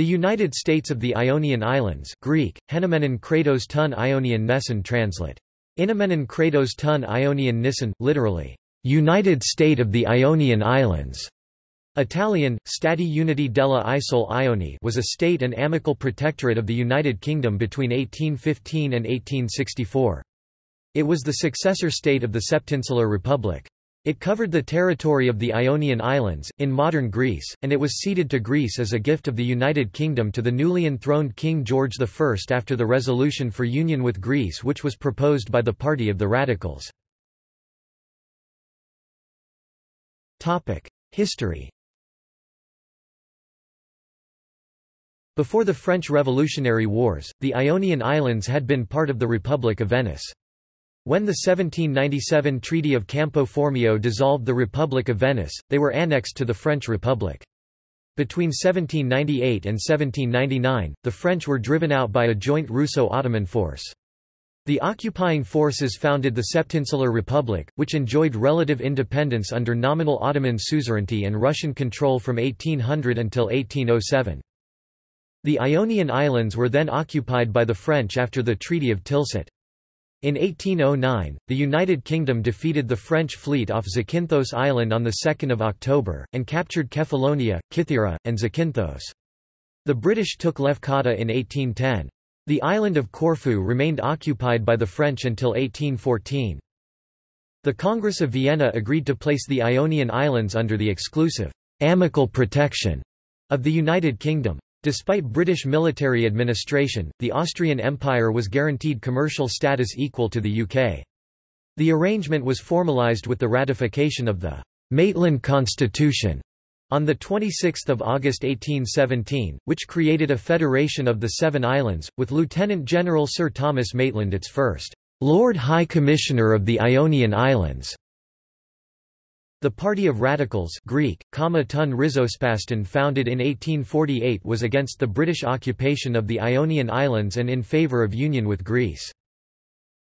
The United States of the Ionian Islands Greek, Henomenon Kratos ton Ionian Nesson translate. Inomenon Kratos ton Ionian Nissan, literally, United State of the Ionian Islands. Italian, Stati Uniti della Isole Ioni was a state and amical protectorate of the United Kingdom between 1815 and 1864. It was the successor state of the Septinsular Republic. It covered the territory of the Ionian Islands, in modern Greece, and it was ceded to Greece as a gift of the United Kingdom to the newly enthroned King George I after the resolution for union with Greece which was proposed by the Party of the Radicals. History Before the French Revolutionary Wars, the Ionian Islands had been part of the Republic of Venice. When the 1797 Treaty of Campo Formio dissolved the Republic of Venice, they were annexed to the French Republic. Between 1798 and 1799, the French were driven out by a joint Russo-Ottoman force. The occupying forces founded the Septinsular Republic, which enjoyed relative independence under nominal Ottoman suzerainty and Russian control from 1800 until 1807. The Ionian Islands were then occupied by the French after the Treaty of Tilsit. In 1809, the United Kingdom defeated the French fleet off Zakynthos Island on 2 October, and captured Kefalonia, Kythera, and Zakynthos. The British took Lefkada in 1810. The island of Corfu remained occupied by the French until 1814. The Congress of Vienna agreed to place the Ionian Islands under the exclusive, amicable protection of the United Kingdom. Despite British military administration, the Austrian Empire was guaranteed commercial status equal to the UK. The arrangement was formalised with the ratification of the Maitland Constitution on 26 August 1817, which created a federation of the Seven Islands, with Lieutenant General Sir Thomas Maitland its first Lord High Commissioner of the Ionian Islands. The Party of Radicals Greek, founded in 1848 was against the British occupation of the Ionian Islands and in favour of union with Greece.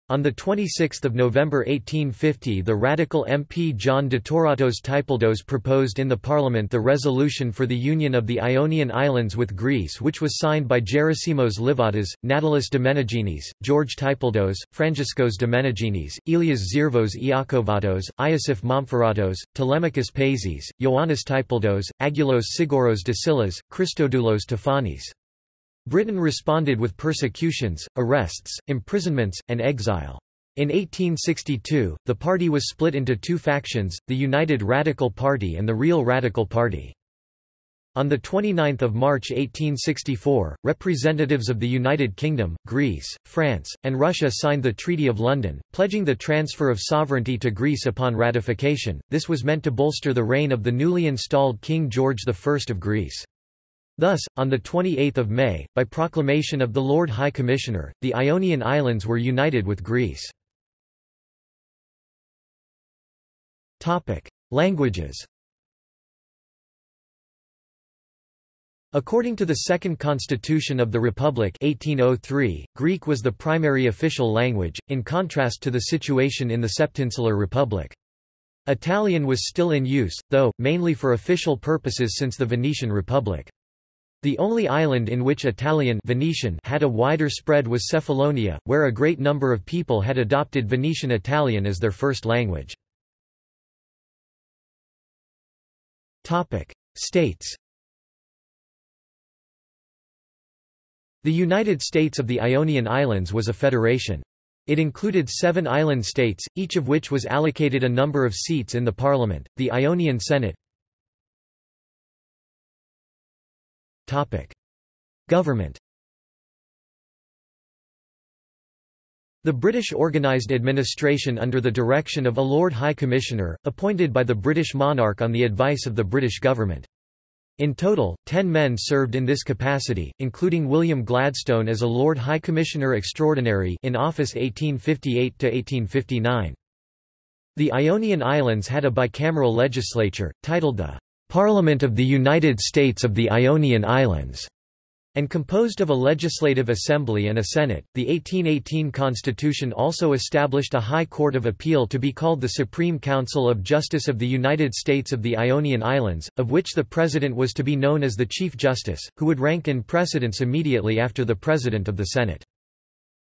On 26 November 1850 the radical MP John de Toratos Typaldos proposed in the Parliament the resolution for the union of the Ionian Islands with Greece which was signed by Gerasimos Livatas, Natalis Domeneginis, George Typaldos, Frangiscos Domeneginis, Elias Zirvos Iakovatos, Iosif Montferratos, Telemachus Pazis, Ioannis Typaldos, Agulos Sigoros Dasilas, Christodoulos Tefanis. Britain responded with persecutions, arrests, imprisonments, and exile. In 1862, the party was split into two factions, the United Radical Party and the Real Radical Party. On 29 March 1864, representatives of the United Kingdom, Greece, France, and Russia signed the Treaty of London, pledging the transfer of sovereignty to Greece upon ratification. This was meant to bolster the reign of the newly installed King George I of Greece. Thus, on 28 May, by proclamation of the Lord High Commissioner, the Ionian Islands were united with Greece. Languages According to the Second Constitution of the Republic 1803, Greek was the primary official language, in contrast to the situation in the Septinsular Republic. Italian was still in use, though, mainly for official purposes since the Venetian Republic. The only island in which Italian Venetian had a wider spread was Cephalonia, where a great number of people had adopted Venetian Italian as their first language. States The United States of the Ionian Islands was a federation. It included seven island states, each of which was allocated a number of seats in the parliament, the Ionian Senate, Topic. Government The British organised administration under the direction of a Lord High Commissioner, appointed by the British monarch on the advice of the British government. In total, ten men served in this capacity, including William Gladstone as a Lord High Commissioner Extraordinary in office 1858–1859. The Ionian Islands had a bicameral legislature, titled the Parliament of the United States of the Ionian Islands, and composed of a legislative assembly and a senate. The 1818 Constitution also established a High Court of Appeal to be called the Supreme Council of Justice of the United States of the Ionian Islands, of which the President was to be known as the Chief Justice, who would rank in precedence immediately after the President of the Senate.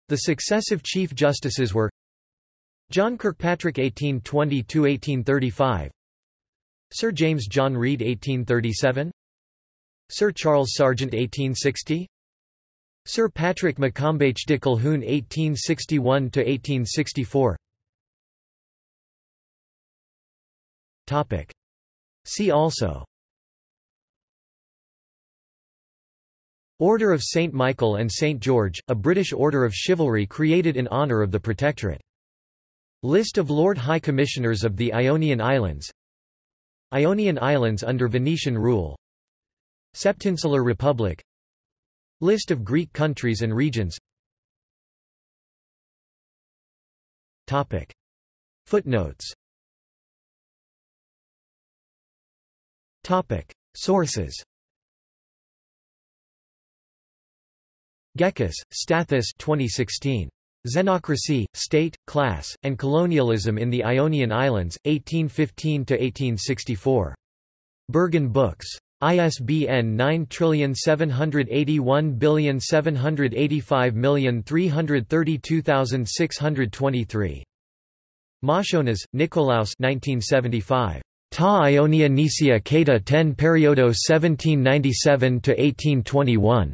The successive Chief Justices were John Kirkpatrick 1820–1835 Sir James John Reid 1837 Sir Charles Sargent 1860 Sir Patrick MacChombaich de Colquhoun 1861–1864 See also Order of St. Michael and St. George, a British order of chivalry created in honour of the Protectorate. List of Lord High Commissioners of the Ionian Islands Ionian Islands under Venetian rule Septinsular Republic List of Greek countries and regions Topic. Footnotes Topic. Sources Gekas, Stathis 2016. Xenocracy, State, Class, and Colonialism in the Ionian Islands, 1815–1864. Berghahn Books. ISBN 9781785332623. Moschonas, Nikolaos 1975. Ta Ionia Nisia Kata 10 Periodo 1797–1821.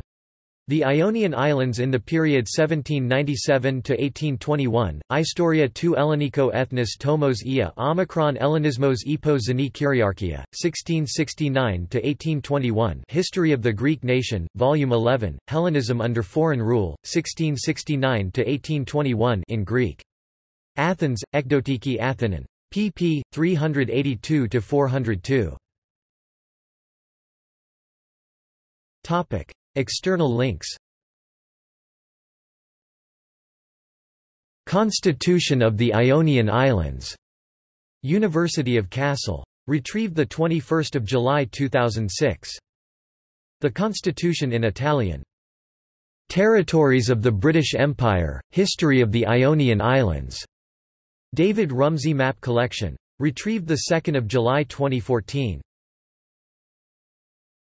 The Ionian Islands in the period 1797–1821, Istoria tu Ellenico ethnis tomos ia Omicron Ellenismos epo Zeni Kyriarchia, 1669–1821 History of the Greek Nation, Volume 11, Hellenism under Foreign Rule, 1669–1821 in Greek. Athens, Ekdotiki Athenon. pp. 382–402. External links Constitution of the Ionian Islands. University of Kassel. Retrieved 21 July 2006. The Constitution in Italian. Territories of the British Empire, History of the Ionian Islands. David Rumsey Map Collection. Retrieved 2 July 2014.